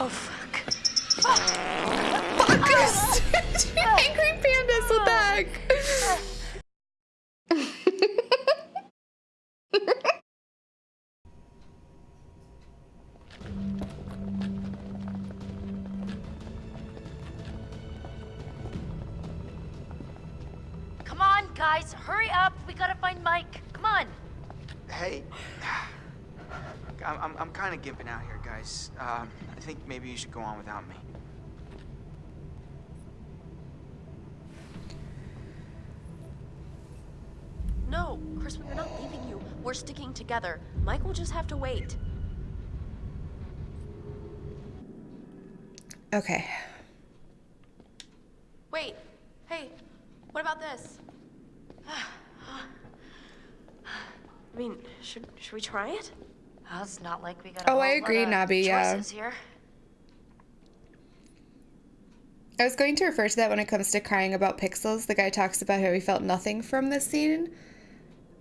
Oh, fuck. Fuck us! think maybe you should go on without me. No, Chris, we're not leaving you. We're sticking together. Mike will just have to wait. Okay. Wait. Hey, what about this? I mean, should should we try it? Well, it's not like we got Oh, a I whole agree, lot of Nabi, yeah. choices here. I was going to refer to that when it comes to crying about pixels. The guy talks about how he felt nothing from this scene.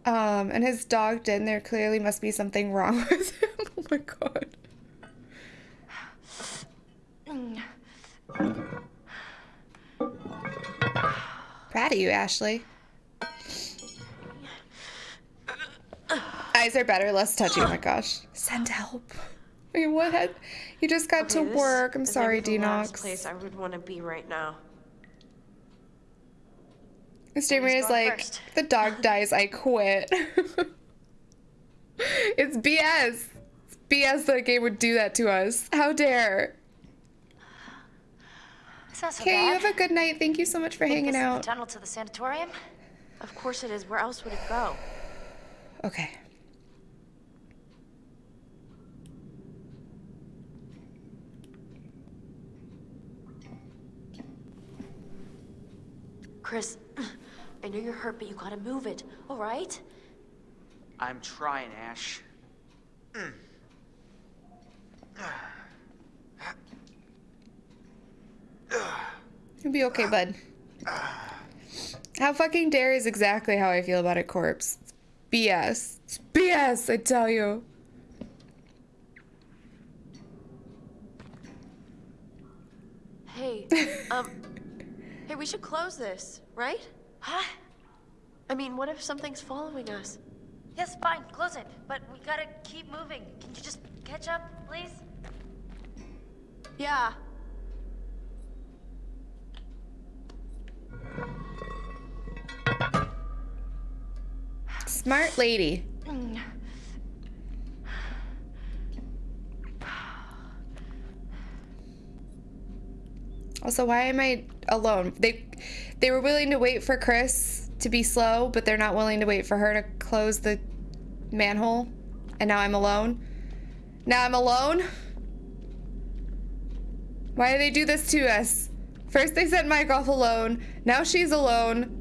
Um, and his dog did, and there clearly must be something wrong with him. oh my god. Proud of you, Ashley. Eyes are better, less touchy. Oh my gosh. Send help. Wait, what had you just got to Okay, this work? I'm is sorry, maybe the last Denox. place I would want to be right now. Mr. Who's is like, first? the dog dies, I quit. it's BS. It's BS that a game would do that to us. How dare. It's so Okay, you have a good night. Thank you so much for Think hanging this is out. the tunnel to the sanatorium? Of course it is. Where else would it go? Okay. Chris, I know you're hurt, but you gotta move it. All right? I'm trying, Ash. You'll be okay, bud. How fucking dare is exactly how I feel about a corpse. It's BS. It's BS, I tell you. Hey, um, hey, we should close this, right? Huh? I mean, what if something's following us? Yes, fine, close it. But we gotta keep moving. Can you just catch up, please? Yeah. Smart lady. Also, why am I alone? They they were willing to wait for Chris to be slow, but they're not willing to wait for her to close the manhole. And now I'm alone. Now I'm alone. Why do they do this to us? First they sent Mike off alone. Now she's alone.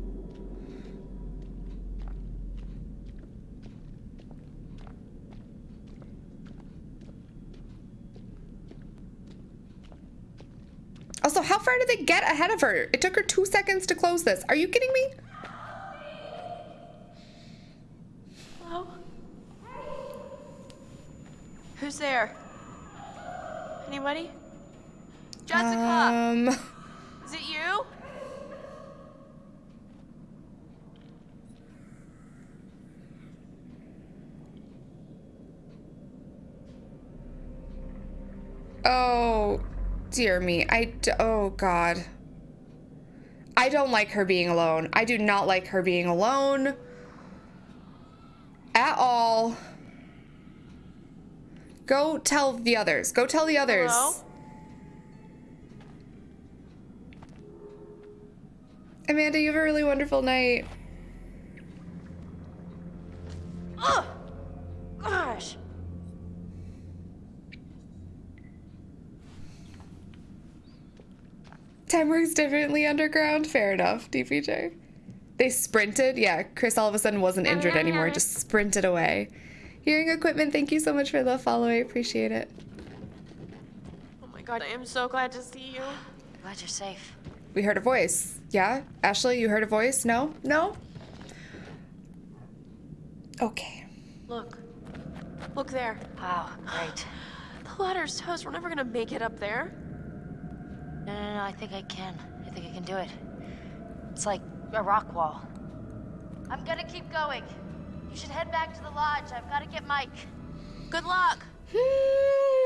Also, how far did they get ahead of her? It took her two seconds to close this. Are you kidding me? Hello? Who's there? Anybody? Jessica! Um, Is it you? oh, dear me. I, d- oh God. I don't like her being alone. I do not like her being alone. At all. Go tell the others. Go tell the others. Hello? Amanda, you have a really wonderful night. Ugh! Gosh! Time works differently underground. Fair enough, DPJ. They sprinted. Yeah, Chris all of a sudden wasn't injured ah. anymore, just sprinted away. Hearing equipment, thank you so much for the follow. I appreciate it. Oh my god, I am so glad to see you. Glad you're safe. We heard a voice. Yeah? Ashley, you heard a voice? No? No? Okay. Look. Look there. Wow, great. The ladder's toast. We're never gonna make it up there. No, no, no, I think I can. I think I can do it. It's like a rock wall. I'm gonna keep going. You should head back to the lodge. I've gotta get Mike. Good luck.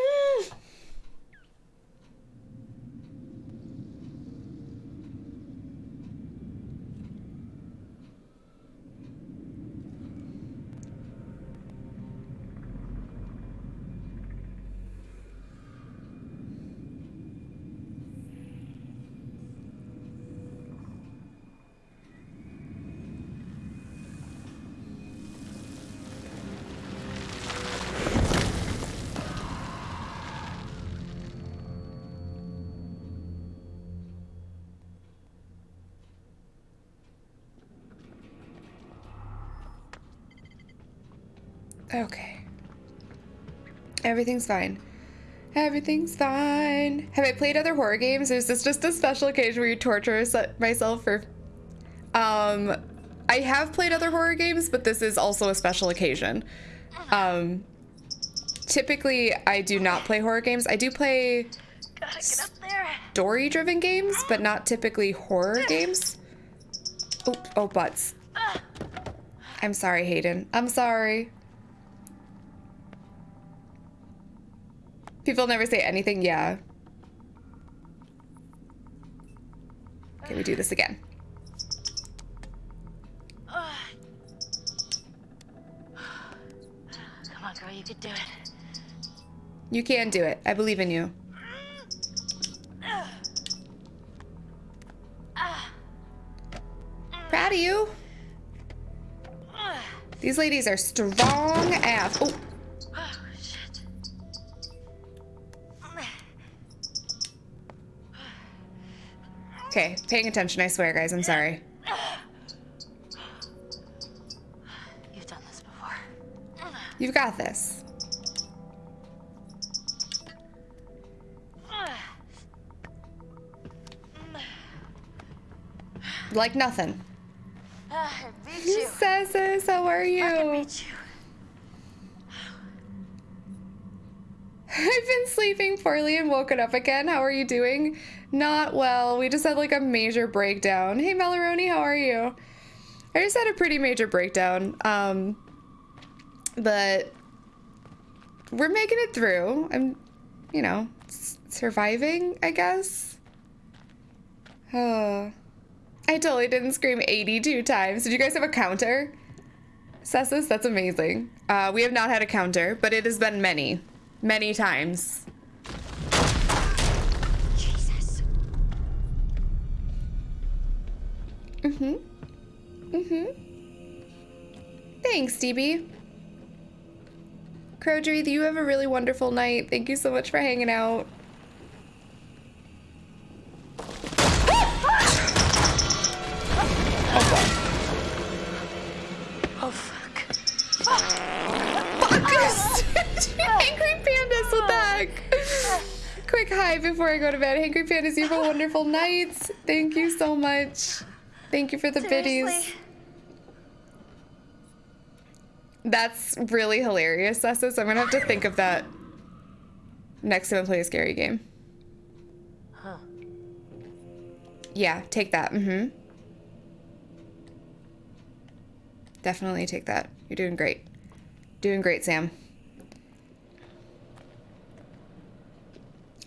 Okay. Everything's fine. Everything's fine. Have I played other horror games? Or is this just a special occasion where you torture myself for. Um, I have played other horror games, but this is also a special occasion. Um, typically, I do not play horror games. I do play Gotta get up there. story driven games, but not typically horror games. Oh, oh, butts. I'm sorry, Hayden. I'm sorry. People never say anything, yeah. Okay, we do this again. Come on, girl, you can do it. You can do it. I believe in you. Proud of you. These ladies are strong ass. Oh, Oh, okay. Paying attention, I swear, guys. I'm sorry. You've done this before. You've got this. Like nothing. Ah, I beat you. Sessus, how are I can beat you. I've been sleeping poorly and woken up again. How are you doing? Not well. We just had like a major breakdown. Hey, Melaroni, how are you? I just had a pretty major breakdown. Um, but we're making it through. I'm, you know, surviving, I guess. Oh. I totally didn't scream 82 times. Did you guys have a counter? Cessus, that's amazing. Uh, we have not had a counter, but it has been many, many times. Jesus. Mm-hmm. Mm-hmm. Thanks, DB. Crowdry, you have a really wonderful night. Thank you so much for hanging out. Oh, fuck. Angry Pandas, what the heck? Quick hi before I go to bed. Angry Pandas, you have a wonderful night. Thank you so much. Thank you for the biddies. Seriously? That's really hilarious, Cessus. I'm gonna have to think of that next time I play a scary game. Huh. Yeah, take that. Mm-hmm. Definitely take that. You're doing great. Doing great, Sam.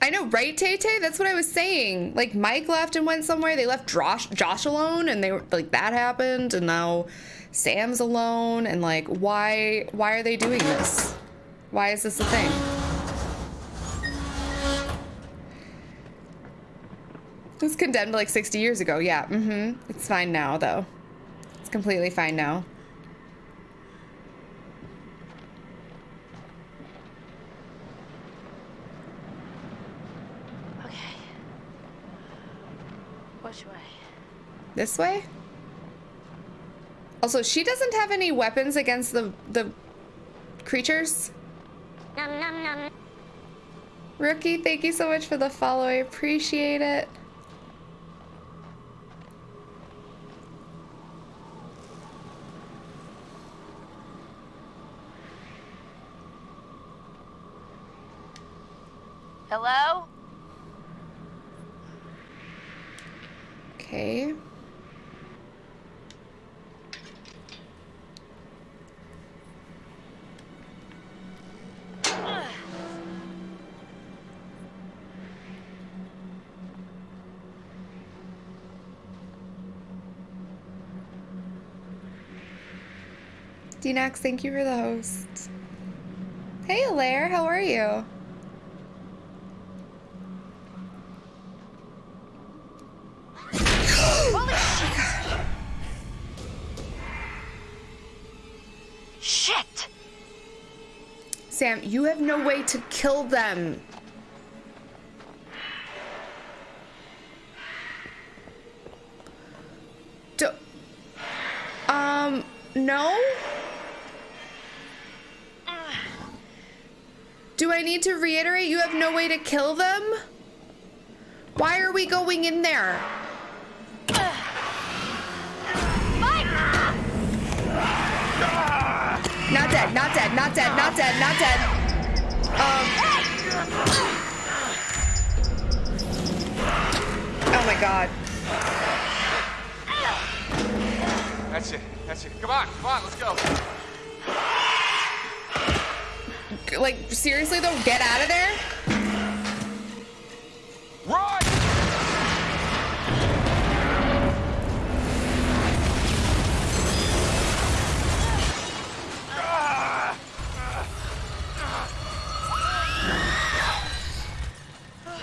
I know, right, Tay Tay? That's what I was saying. Like, Mike left and went somewhere. They left Josh, Josh alone, and they were like that happened, and now Sam's alone. And like, why? Why are they doing this? Why is this a thing? It was condemned like 60 years ago. Yeah. Mm-hmm. It's fine now, though. It's completely fine now. Okay. Which way? This way? Also, she doesn't have any weapons against the the creatures. Nom nom nom. Rookie, thank you so much for the follow. I appreciate it. Hello? Okay. Dinax, thank you for the host. Hey, Alaire, how are you? Shit! Sam, you have no way to kill them. Do, um, no? Do I need to reiterate you have no way to kill them? Why are we going in there? Not dead, not dead, not dead, not dead, not dead. Um. Oh my god. That's it. That's it. Come on. Come on. Let's go. Like, seriously though, get out of there?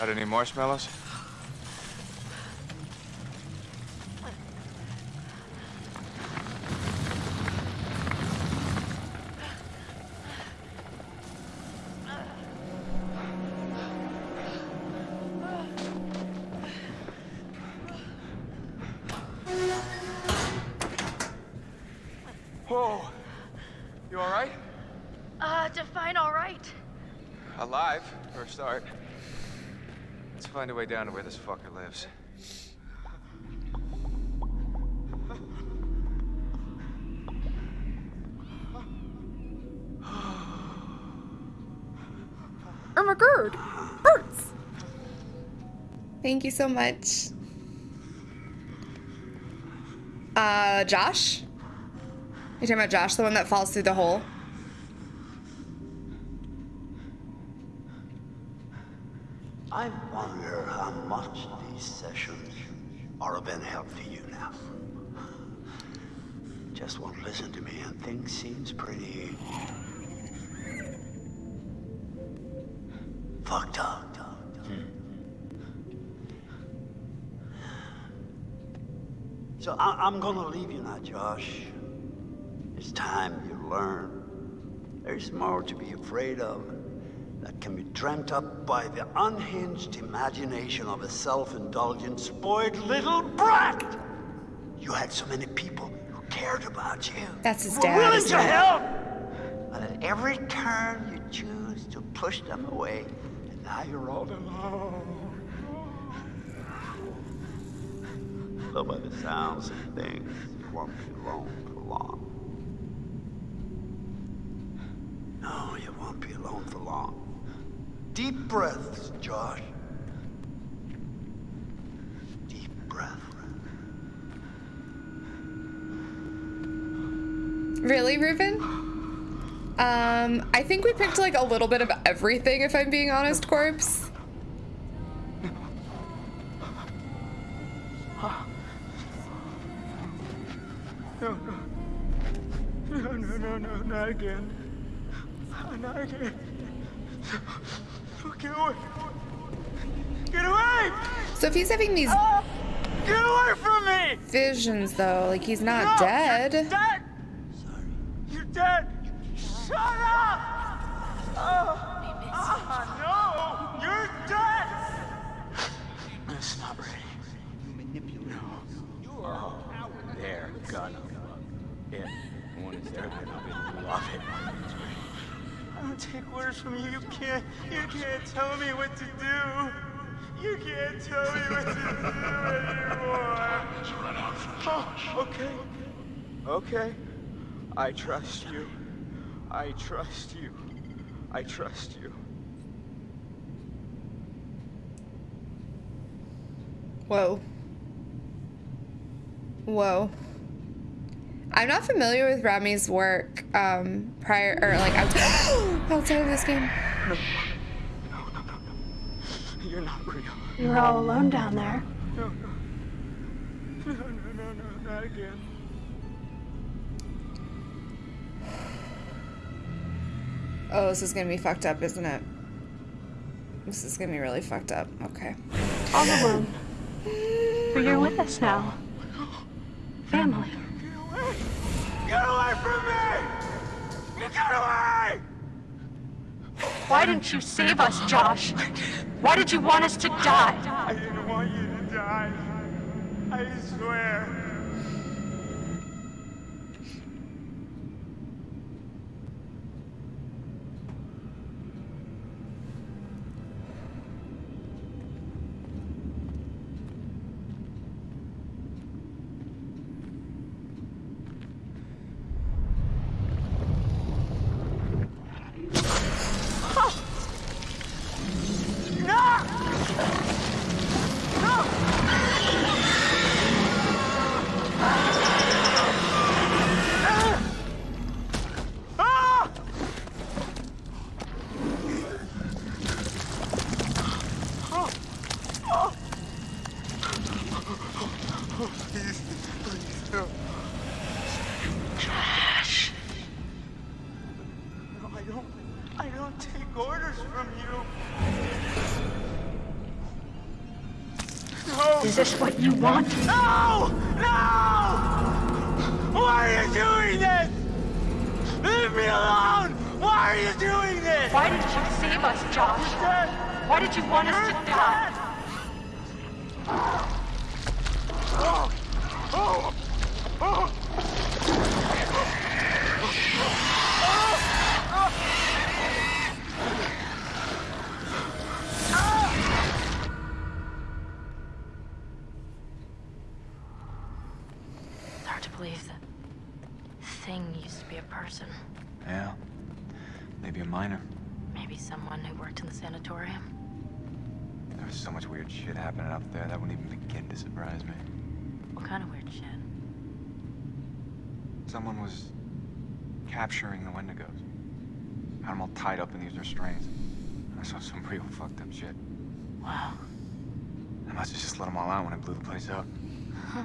Got any marshmallows? Whoa. You all right? Uh, define alright. Alive, for a start. Let's find a way down to where this fucker lives. Oh my god. Birds. Thank you so much. Uh, Josh? You talking about Josh, the one that falls through the hole? I wonder how much these sessions are of any help to you now. Just won't listen to me and things seems pretty... fucked up. So I I'm gonna leave you now, Josh. It's time you learn. There's more to be afraid of that can be dreamt up by the unhinged imagination of a self-indulgent, spoiled little brat. You had so many people who cared about you. That's his dad, Were willing to help. But at every turn, you choose to push them away, and now you're all alone. Though by the sounds of things, you won't be alone for long. No, you won't be alone for long. Deep breaths, Josh. Deep breath. Really, Ruben? Um, I think we picked like a little bit of everything, if I'm being honest, Corpse. No, no, no, no, not again. Not again. Get away. Get away! So if he's having these Get away from me! visions, though, like he's not No, dead. You're dead! You're dead! Shut up! Oh, ah, no! You're dead! It's not ready. You manipulate. No. You're oh, there, gun. It. One is there, I love it. I don't take orders from you. You can't. You can't tell me what to do. You can't tell me what to do anymore. Oh, okay. Okay. I trust you. I trust you. I trust you. Whoa. Whoa. I'm not familiar with Rami's work um, prior, or like out- outside of this game. You're not real. You were all alone down there. No, no. No, no, no, no, not again. Oh, this is gonna be fucked up, isn't it? This is gonna be really fucked up. Okay. All alone. But you're with us now. Family. Get away! Get away from me! Get away! Why didn't you save us, Josh? Why did you want us to die? I didn't want you to die. I swear. Please, please, no. Josh. No, I don't. I don't take orders from you. No. Is this what you want? No! No! Why are you doing this? Leave me alone! Why are you doing this? Why didn't you save us, Josh? Why did you want us to die? Oh! Oh! Oh! It's hard to believe that thing used to be a person. Yeah. Maybe a miner. Maybe someone who worked in the sanatorium. There was so much weird shit happening up there that wouldn't even begin to surprise me. What kind of weird shit? Someone was capturing the Wendigos. Had them all tied up in these restraints. I saw some real fucked up shit. Wow. I must have just let them all out when I blew the place up. Huh.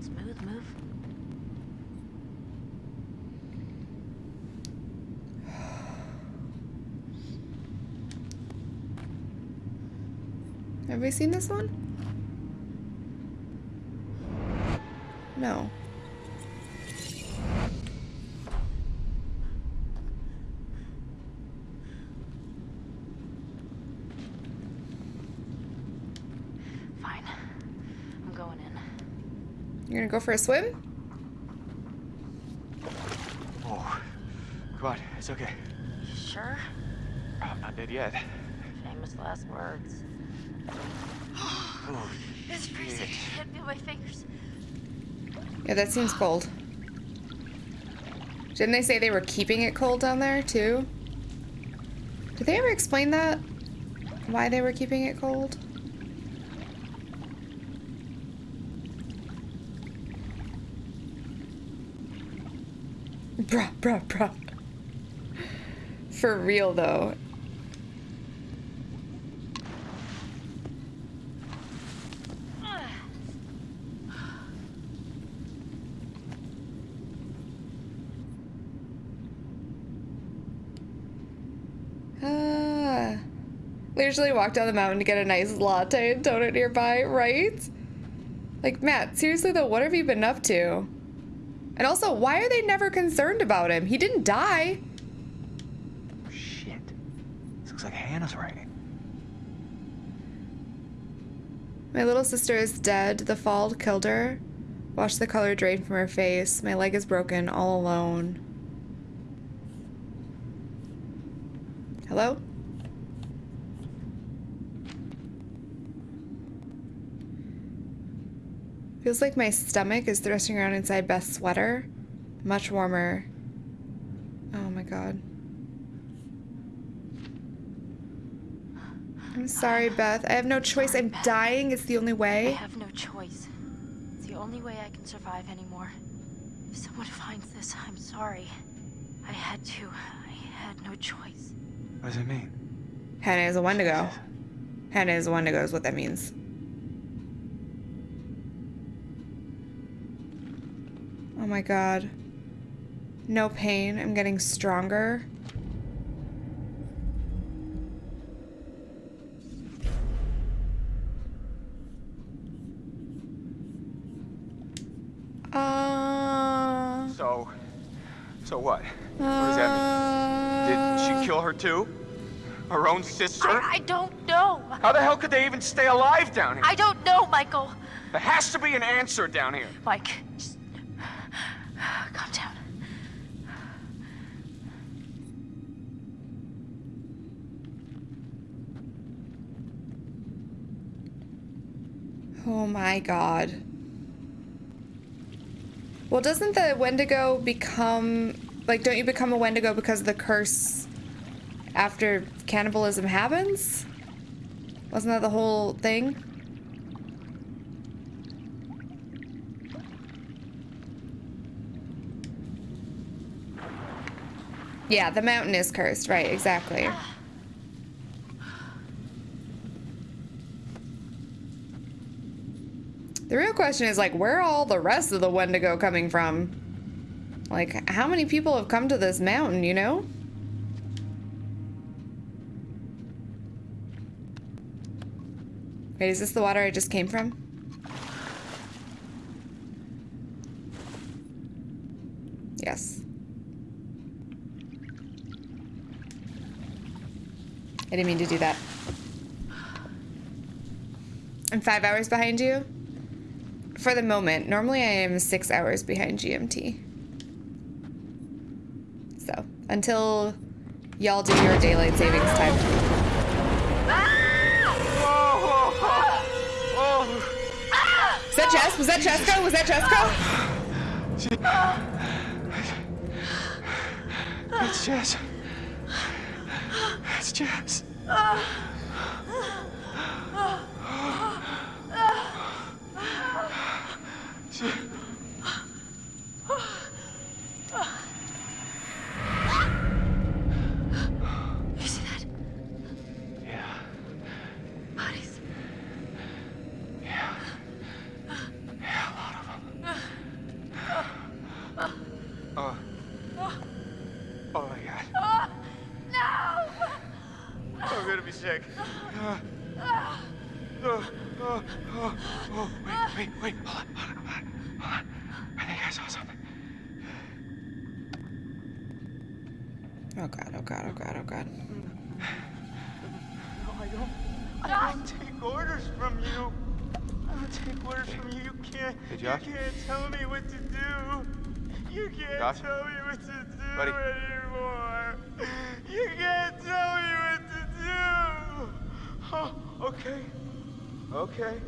Smooth move. Have we seen this one? No. Fine. I'm going in. You're gonna go for a swim? Oh. Come on, it's okay. Sure? I'm not dead yet. Famous last words. Oh, It's freezing. Can't feel my fingers. Yeah, that seems cold. Didn't they say they were keeping it cold down there too? Did they ever explain that? Why they were keeping it cold? Bruh, bruh, bruh. For real though. Ah. We usually walk down the mountain to get a nice latte and donut nearby, right? Like, Matt, seriously though, what have you been up to? And also, why are they never concerned about him? He didn't die. shit. This looks like Hannah's writing. My little sister is dead. The fall killed her. Watch the color drain from her face. My leg is broken, all alone. Hello? Feels like my stomach is thrusting around inside Beth's sweater. Much warmer. Oh my god. I'm sorry, ah, Beth. I have no choice. I'm dying. It's the only way. I have no choice. It's the only way I can survive anymore. If someone finds this, I'm sorry. I had to. I had no choice. What does it mean? Hannah is a Wendigo. Hannah is a Wendigo is what that means. Oh my god. No pain. I'm getting stronger. Uh, So, so what? What does that mean? Did uh, she kill her too? Her own sister? I, I don't know. How the hell could they even stay alive down here? I don't know, Michael. There has to be an answer down here. Mike, just calm down. Oh my god. Well, doesn't the Wendigo become like don't you become a Wendigo because of the curse after cannibalism happens? Wasn't that the whole thing? Yeah, the mountain is cursed, right, exactly. The real question is like, where all the rest of the Wendigo coming from? Like, how many people have come to this mountain, you know? Wait, is this the water I just came from? Yes. I didn't mean to do that. I'm five hours behind you? For the moment. Normally I am six hours behind GMT. So, until y'all do your daylight savings time. Was that Jess? Was that Jessica? Was that Jessica? It's Jess. It's Jess. She- You see that? Yeah, Bodies. yeah. Yeah, a lot of them. Oh. Oh my god. No! I'm gonna be sick. Uh, oh, oh, oh, oh. Wait, wait, wait. Hold on, hold on, hold on. Hold on. I think I saw something. Oh god, oh god, god. No, I don't. I don't take orders from you. I don't take orders from you. You can't. Hey, you can't tell me what to do. You can't Josh? tell me what to do Buddy? anymore. You can't tell me what to do. Oh, okay. Okay.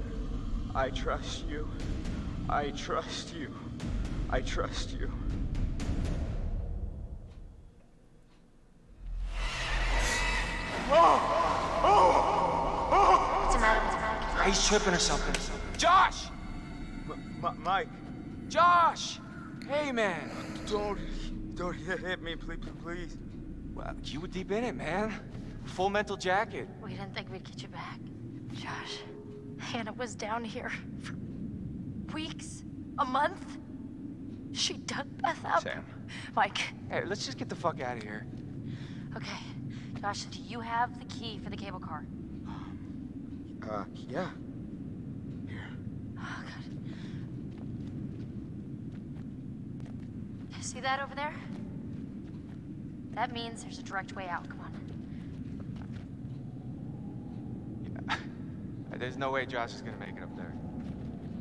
I trust you. I trust you. I trust you. What's the matter? What's the matter? He's tripping or something. Josh! M- M- Mike, Josh! Hey, man. don't, don't hit me, please, please. Well, you were deep in it, man. Full mental jacket. We didn't think we'd get you back. Josh, Hannah was down here for weeks, a month. She dug Beth up. Sam. Mike, Hey, let's just get the fuck out of here. okay. Josh, do you have the key for the cable car? Uh, yeah. Here. Oh, good. You See that over there? That means there's a direct way out. Come on. There's no way Josh is gonna make it up there.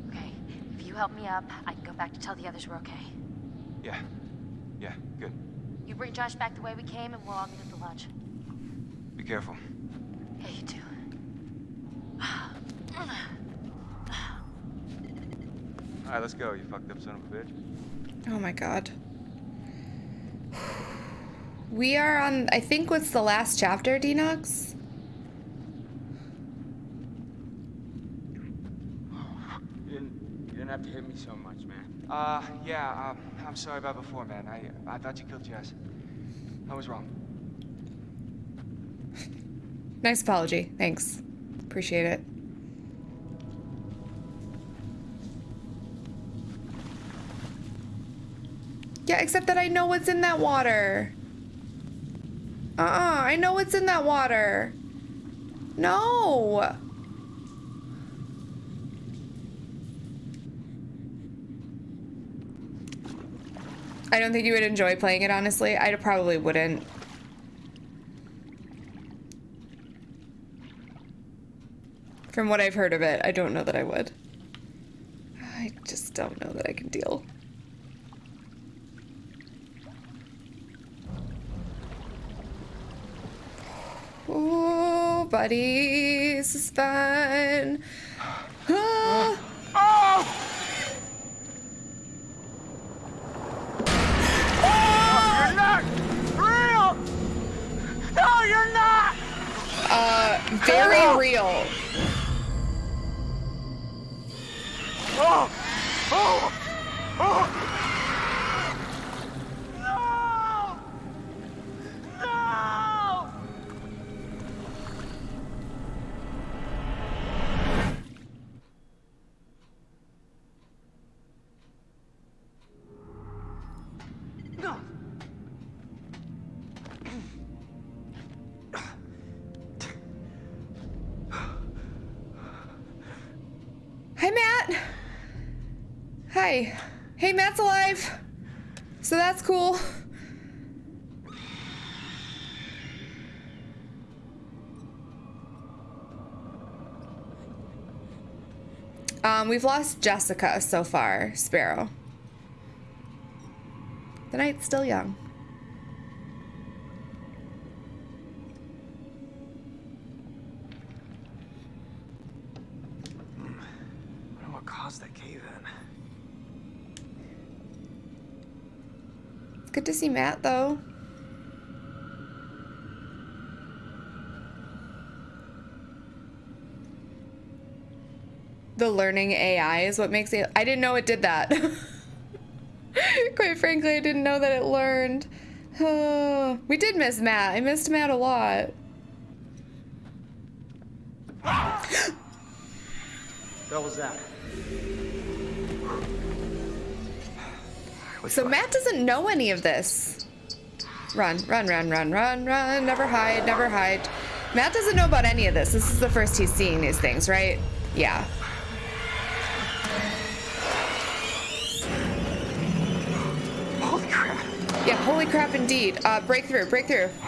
Okay. If you help me up, I can go back to tell the others we're okay. Yeah. Yeah, good. You bring Josh back the way we came, and we'll all meet at the lodge careful. Yeah, you too. Alright, let's go, you fucked up son of a bitch. Oh my god. We are on, I think, what's the last chapter, Denox? have to hit me so much, man. Uh, yeah, um, I'm sorry about before, man. I, I thought you killed Jess. I was wrong. Nice apology. Thanks. Appreciate it. Yeah, except that I know what's in that water. Uh-uh, I know what's in that water. No. I don't think you would enjoy playing it, honestly. I probably wouldn't. From what I've heard of it, I don't know that I would. I just don't know that I can deal. Oh, buddy, this is fun. Ah. Oh! Oh, you're not real! No, you're not! Uh, very real. Oh! Oh! Oh! Matt's alive. So that's cool. Um, we've lost Jessica so far, Sparrow. The night's still young. I wonder what caused that cave in. It's good to see Matt, though. The learning AI is what makes it. I didn't know it did that. Quite frankly, I didn't know that it learned. Oh, we did miss Matt. I missed Matt a lot. What was that? So Matt doesn't know any of this. Run, run, run, run, run, run. Never hide, never hide. Matt doesn't know about any of this. This is the first he's seeing these things, right? Yeah. Holy crap! Yeah, holy crap indeed. Uh, breakthrough, breakthrough.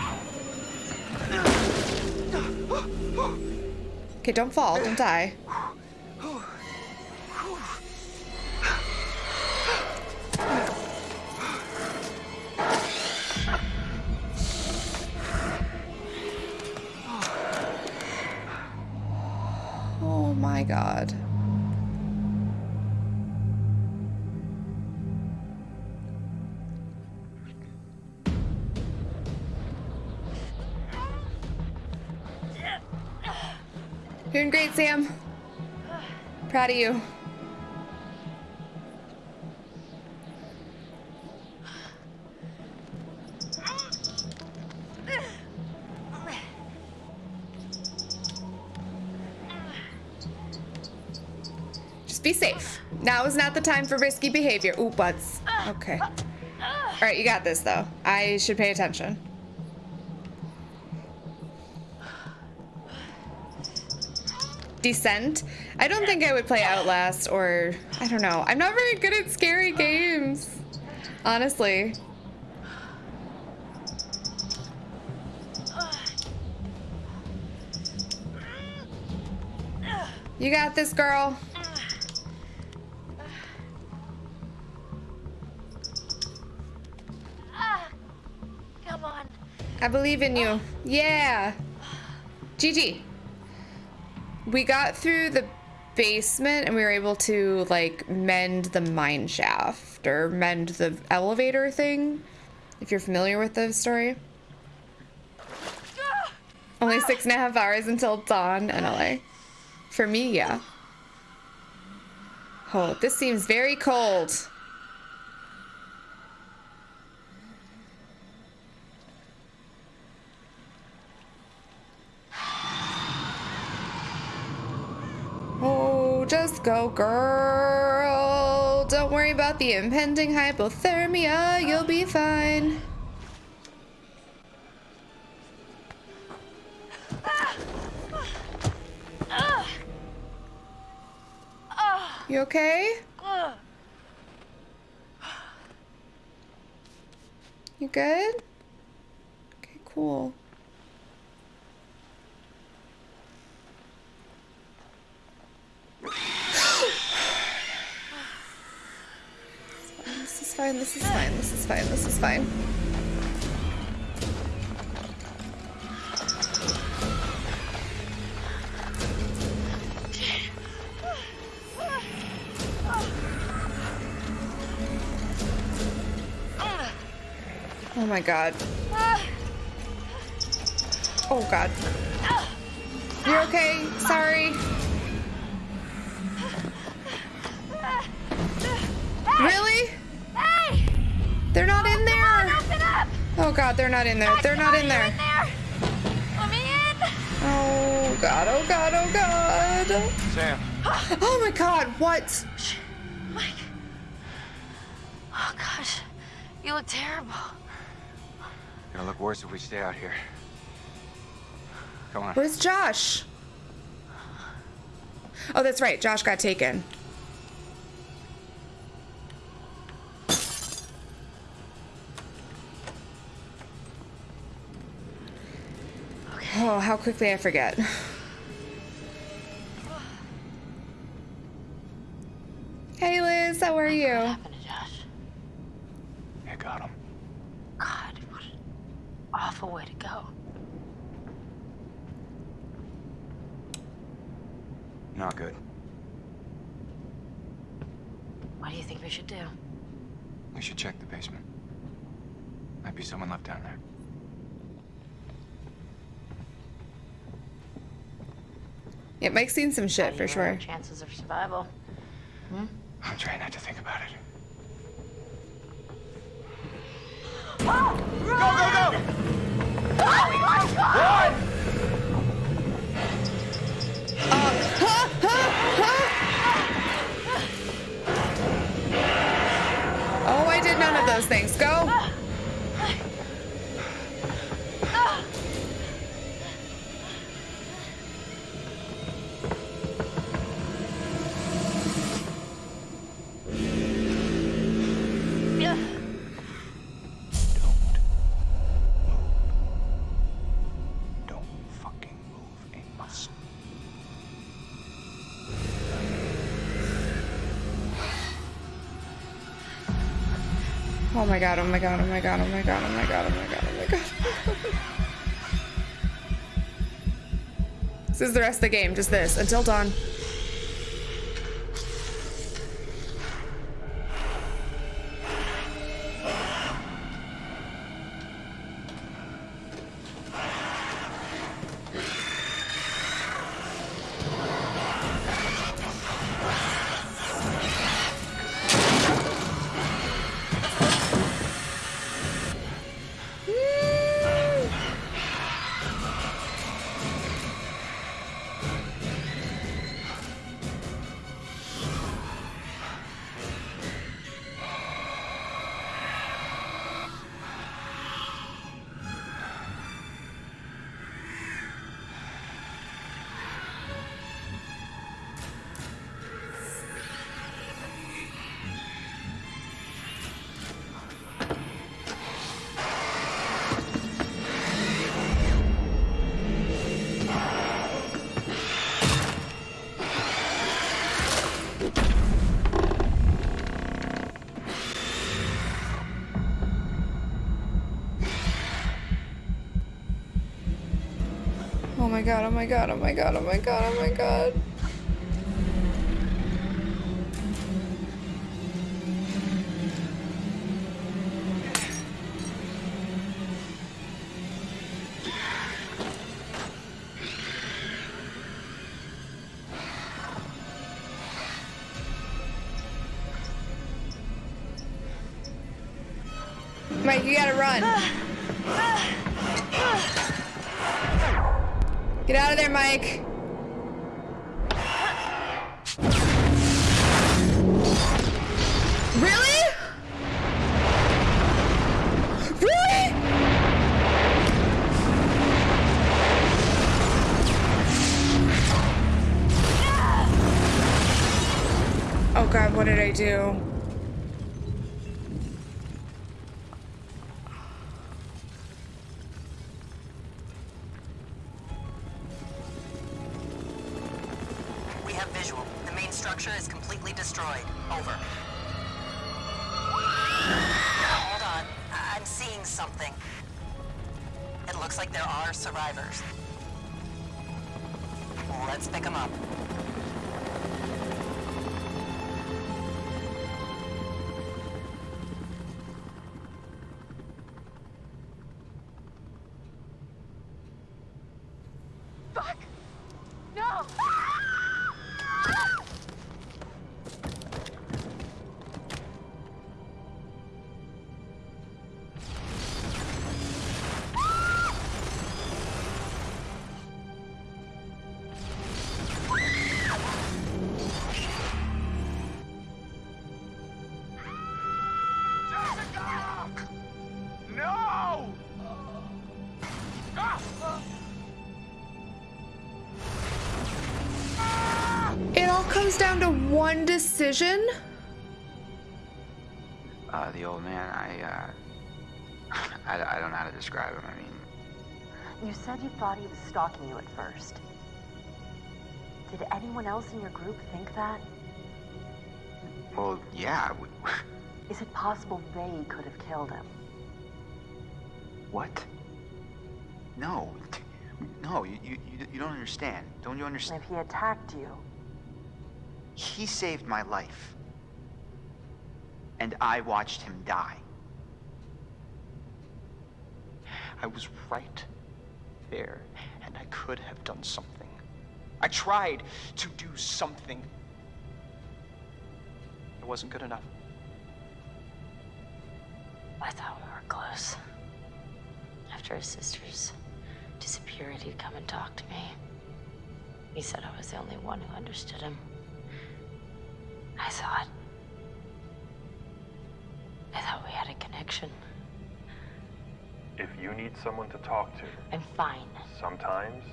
Okay, don't fall, don't die. My god. Doing great, Sam. Proud of you. Be safe. Now is not the time for risky behavior. Ooh, butts. Okay. All right, you got this, though. I should pay attention. Descent. I don't think I would play Outlast or I don't know. I'm not very good at scary games. Honestly. You got this, girl. I believe in you. Yeah. GG. We got through the basement and we were able to like mend the mine shaft or mend the elevator thing. If you're familiar with the story. Only six and a half hours until dawn in LA. For me, yeah. Oh, this seems very cold. Oh, just go, girl. Don't worry about the impending hypothermia. You'll be fine. You okay? You good? Okay, cool. This is fine, this is fine, this is fine. Oh my god. Oh god. You're okay? Sorry. Really? Oh god, they're not in there. They're not in there. there! Let me in! Oh god, oh god, oh god. Sam, Oh my god, what? Mike. Oh gosh. You look terrible. gonna look worse if we stay out here. Come on. Where's Josh? Oh, that's right. Josh got taken. Oh, how quickly I forget. Hey Liz, how are What you? happened to Josh? I got him. God, what an awful way to go. Not good. What do you think we should do? We should check the basement. Might be someone left down there. Yeah, Mike's seen some shit for you rate our sure. Chances of survival. Hmm? I'm trying not to think about it. Oh, god, oh my god, oh my god, oh my god, oh my god, oh my god, oh my god. this is the rest of the game, just this, until dawn. My god, oh my god, oh my god, oh my god, oh my god. Get out of there, Mike. Really? Really? Oh god, what did I do? One decision? Uh, the old man, I, uh, I, I don't know how to describe him. I mean, You said you thought he was stalking you at first. Did anyone else in your group think that? well, yeah. We, Is it possible they could have killed him? what? No, no, you, you, you- you don't understand. Don't you understand? if he attacked you, He saved my life. And I watched him die. I was right there, and I could have done something. I tried to do something. It wasn't good enough. I thought we were close. After his sisters disappeared, he'd come and talk to me. He said I was the only one who understood him. I thought. I thought we had a connection. If you need someone to talk to, I'm fine. sometimes,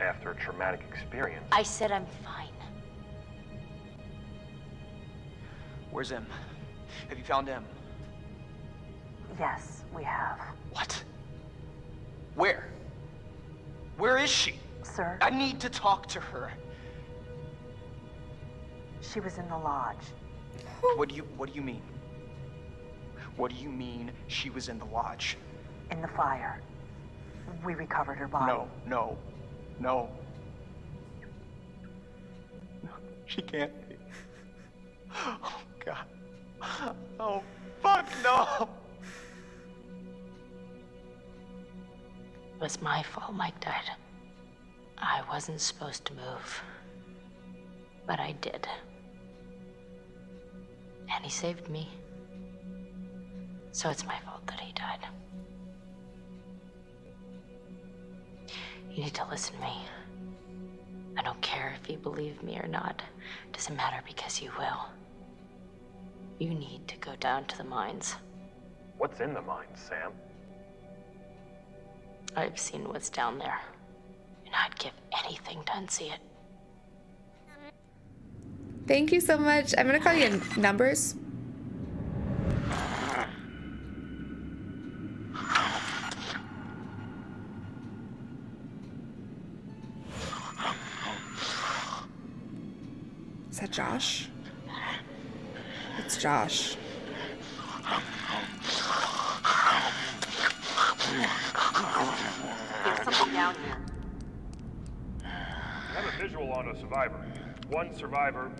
after a traumatic experience, I said I'm fine. Where's Em? Have you found Em? yes, we have. What? Where? Where is she? Sir, I need to talk to her. She was in the lodge. What do you what do you mean? What do you mean she was in the lodge? In the fire. We recovered her body. No, no, no. No, She can't be. Oh god. Oh fuck no. It was my fault Mike died. I wasn't supposed to move. But I did. And he saved me. So it's my fault that he died. You need to listen to me. I don't care if you believe me or not. It Doesn't matter because you will. You need to go down to the mines. what's in the mines, Sam? I've seen what's down there. And I'd give anything to unsee it. Thank you so much. I'm gonna call you in numbers. Is that Josh? It's Josh. There's something down here. I have a visual on a survivor. One survivor,